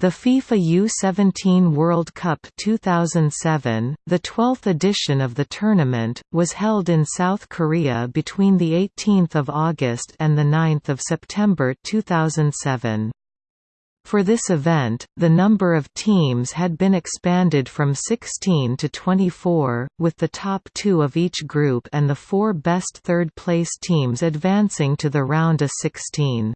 The FIFA U17 World Cup 2007, the 12th edition of the tournament, was held in South Korea between 18 August and 9 September 2007. For this event, the number of teams had been expanded from 16 to 24, with the top two of each group and the four best third-place teams advancing to the round of 16.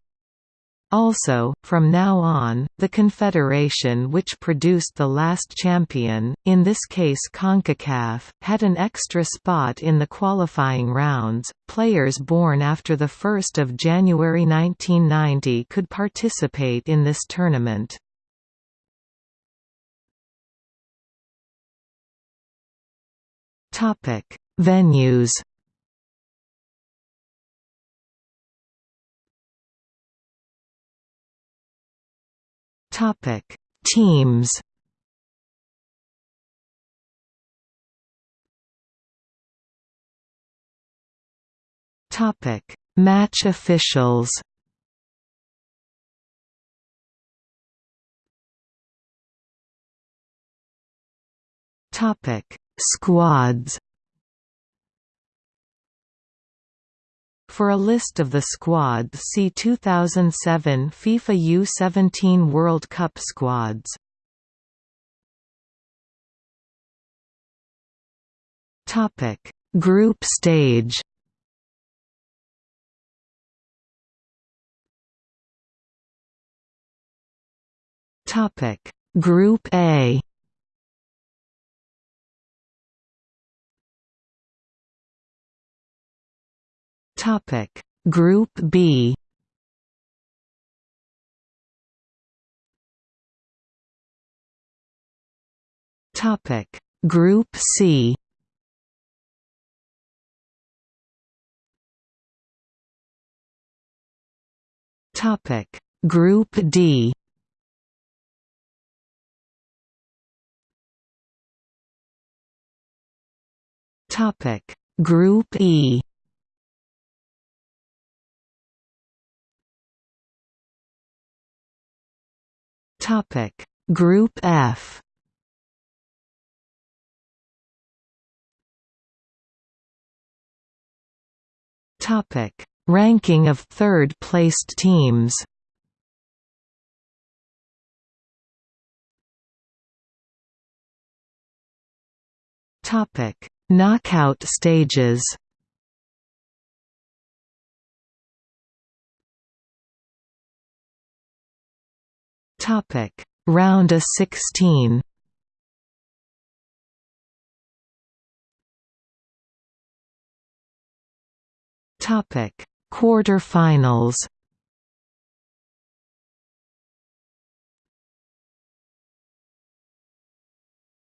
Also, from now on, the confederation which produced the last champion, in this case CONCACAF, had an extra spot in the qualifying rounds. Players born after 1 January 1990 could participate in this tournament. Venues Topic: Teams. Topic: Match officials. Topic: Squads. For a list of the squads see 2007 FIFA U17 World Cup squads. Topic: Group stage. Topic: Group A. Topic. Group B. Topic. Group C. Topic. Group D. Topic. Group E Topic. Group F. Topic. Ranking of third-placed teams. Topic. Knockout stages Topic: Round of 16. Topic: Quarter-finals.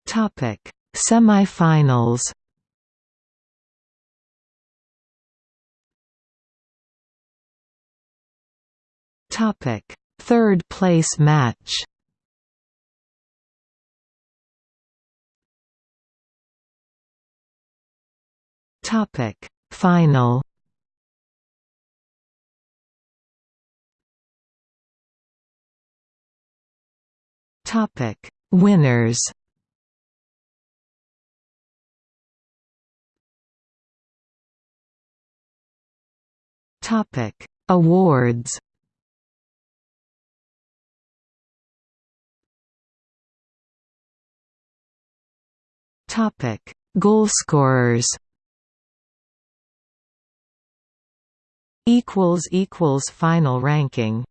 Topic: Semi-finals. Topic: Third place match. Topic. Final. Topic. Winners. Topic. Awards Topic: Goalscorers. Equals equals final ranking.